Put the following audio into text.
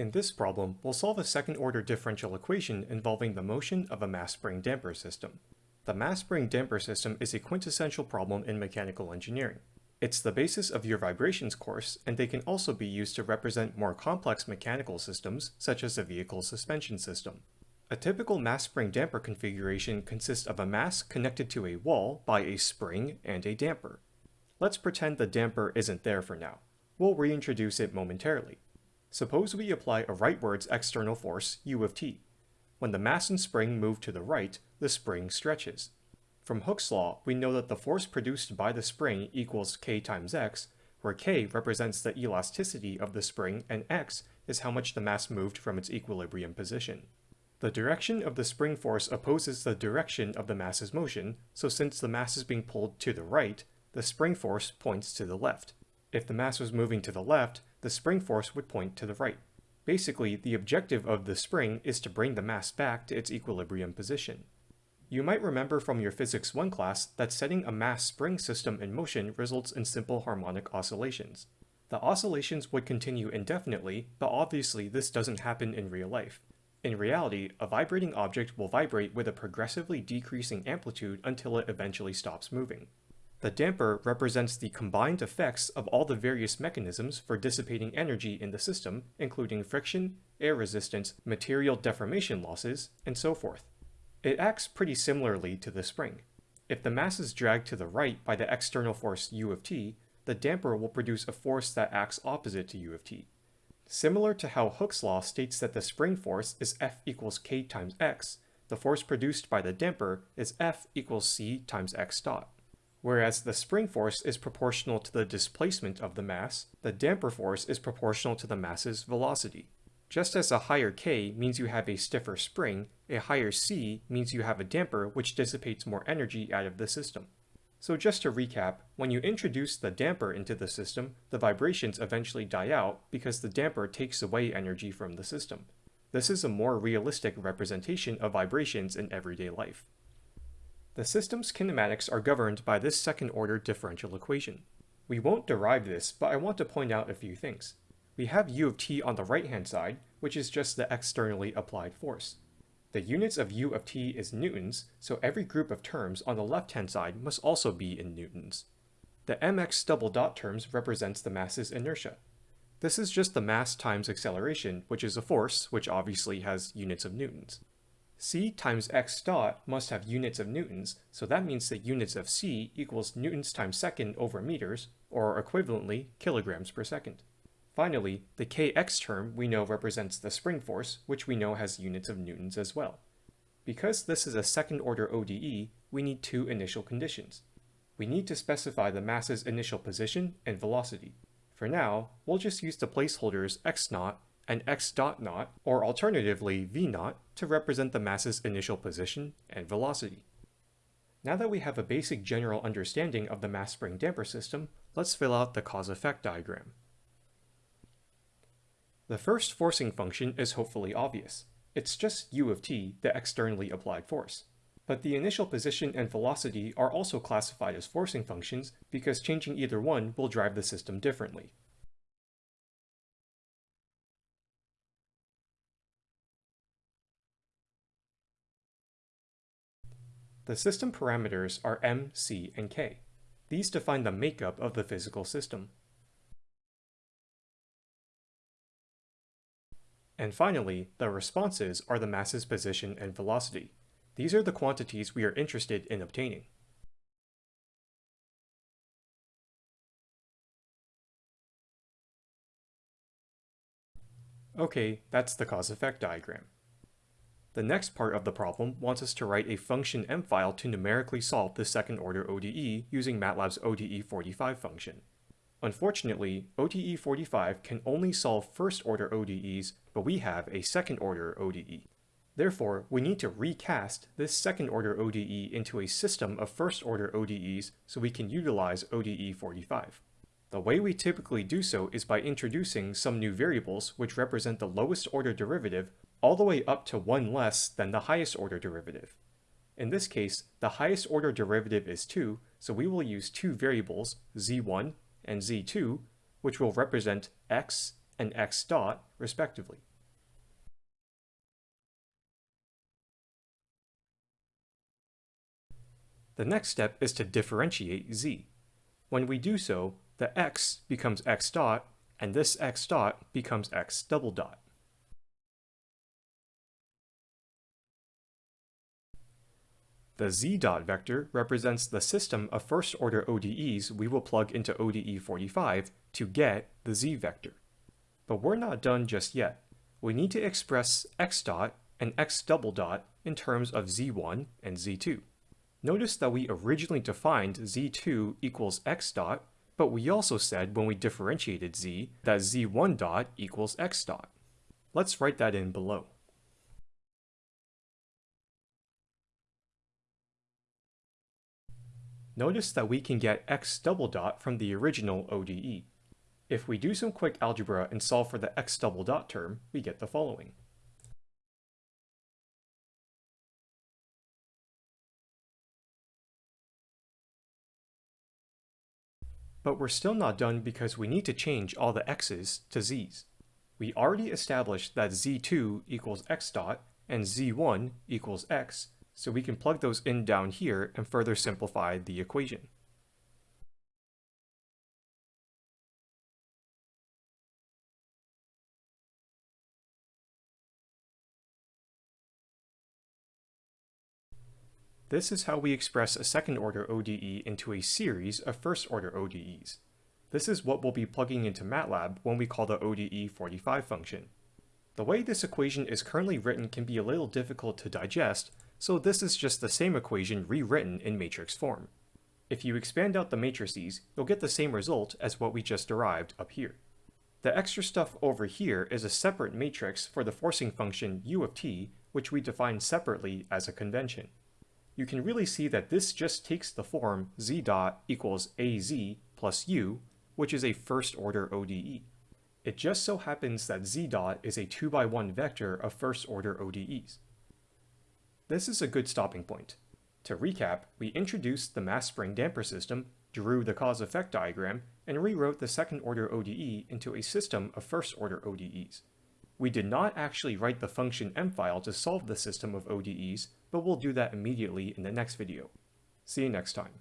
In this problem, we'll solve a second-order differential equation involving the motion of a mass spring damper system. The mass spring damper system is a quintessential problem in mechanical engineering. It's the basis of your vibrations course, and they can also be used to represent more complex mechanical systems, such as a vehicle suspension system. A typical mass spring damper configuration consists of a mass connected to a wall by a spring and a damper. Let's pretend the damper isn't there for now. We'll reintroduce it momentarily. Suppose we apply a rightwards external force, u of t. When the mass and spring move to the right, the spring stretches. From Hooke's law, we know that the force produced by the spring equals k times x, where k represents the elasticity of the spring and x is how much the mass moved from its equilibrium position. The direction of the spring force opposes the direction of the mass's motion, so since the mass is being pulled to the right, the spring force points to the left. If the mass was moving to the left, the spring force would point to the right. Basically, the objective of the spring is to bring the mass back to its equilibrium position. You might remember from your Physics 1 class that setting a mass spring system in motion results in simple harmonic oscillations. The oscillations would continue indefinitely, but obviously this doesn't happen in real life. In reality, a vibrating object will vibrate with a progressively decreasing amplitude until it eventually stops moving. The damper represents the combined effects of all the various mechanisms for dissipating energy in the system, including friction, air resistance, material deformation losses, and so forth. It acts pretty similarly to the spring. If the mass is dragged to the right by the external force u of t, the damper will produce a force that acts opposite to u of t. Similar to how Hooke's law states that the spring force is F equals k times x, the force produced by the damper is F equals c times x dot. Whereas the spring force is proportional to the displacement of the mass, the damper force is proportional to the mass's velocity. Just as a higher K means you have a stiffer spring, a higher C means you have a damper which dissipates more energy out of the system. So just to recap, when you introduce the damper into the system, the vibrations eventually die out because the damper takes away energy from the system. This is a more realistic representation of vibrations in everyday life. The system's kinematics are governed by this second-order differential equation. We won't derive this, but I want to point out a few things. We have u of t on the right-hand side, which is just the externally applied force. The units of u of t is newtons, so every group of terms on the left-hand side must also be in newtons. The mx double dot terms represents the mass's inertia. This is just the mass times acceleration, which is a force, which obviously has units of newtons. C times x dot must have units of newtons, so that means that units of c equals newtons times second over meters, or equivalently, kilograms per second. Finally, the kx term we know represents the spring force, which we know has units of newtons as well. Because this is a second-order ODE, we need two initial conditions. We need to specify the mass's initial position and velocity. For now, we'll just use the placeholders x naught and x dot naught, or alternatively v naught, to represent the mass's initial position and velocity. Now that we have a basic general understanding of the mass spring damper system, let's fill out the cause-effect diagram. The first forcing function is hopefully obvious. It's just u of t, the externally applied force. But the initial position and velocity are also classified as forcing functions because changing either one will drive the system differently. The system parameters are m, c, and k. These define the makeup of the physical system. And finally, the responses are the mass's position and velocity. These are the quantities we are interested in obtaining. Okay, that's the cause-effect diagram. The next part of the problem wants us to write a function m file to numerically solve the second-order ODE using MATLAB's ODE45 function. Unfortunately, ODE45 can only solve first-order ODEs, but we have a second-order ODE. Therefore, we need to recast this second-order ODE into a system of first-order ODEs so we can utilize ODE45. The way we typically do so is by introducing some new variables which represent the lowest order derivative all the way up to one less than the highest order derivative. In this case, the highest order derivative is 2, so we will use two variables, z1 and z2, which will represent x and x dot, respectively. The next step is to differentiate z. When we do so, the x becomes x dot, and this x dot becomes x double dot. The z dot vector represents the system of first-order ODEs we will plug into ODE 45 to get the z vector. But we're not done just yet. We need to express x dot and x double dot in terms of z1 and z2. Notice that we originally defined z2 equals x dot, but we also said when we differentiated z that z1 dot equals x dot. Let's write that in below. Notice that we can get x double dot from the original ODE. If we do some quick algebra and solve for the x double dot term, we get the following. But we're still not done because we need to change all the x's to z's. We already established that z2 equals x dot and z1 equals x, so we can plug those in down here and further simplify the equation. This is how we express a second-order ODE into a series of first-order ODEs. This is what we'll be plugging into MATLAB when we call the ODE45 function. The way this equation is currently written can be a little difficult to digest, so this is just the same equation rewritten in matrix form. If you expand out the matrices, you'll get the same result as what we just derived up here. The extra stuff over here is a separate matrix for the forcing function u of t, which we define separately as a convention. You can really see that this just takes the form z dot equals az plus u, which is a first-order ODE. It just so happens that z dot is a 2 by 1 vector of first-order ODEs. This is a good stopping point. To recap, we introduced the mass spring damper system, drew the cause-effect diagram, and rewrote the second-order ODE into a system of first-order ODEs. We did not actually write the function m file to solve the system of ODEs, but we'll do that immediately in the next video. See you next time.